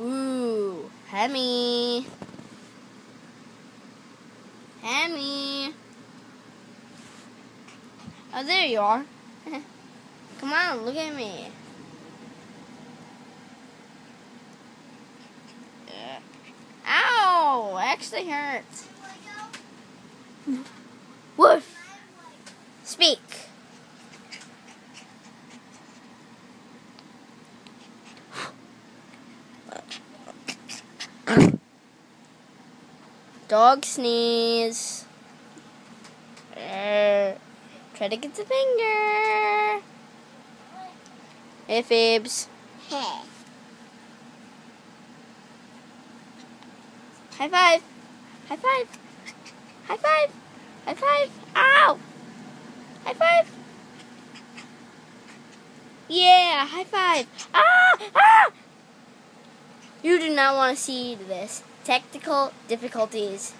Ooh, Hemi. Hemi. Oh, there you are. Come on, look at me. Uh, ow! Actually hurts. Woof! Speak. Dog sneeze. Uh, try to get the finger. Hey, Fibs. Hey. High five. High five. High five. High five. Ow! High five. Yeah, high five. Ah! Ah! You do not want to see this. Technical difficulties.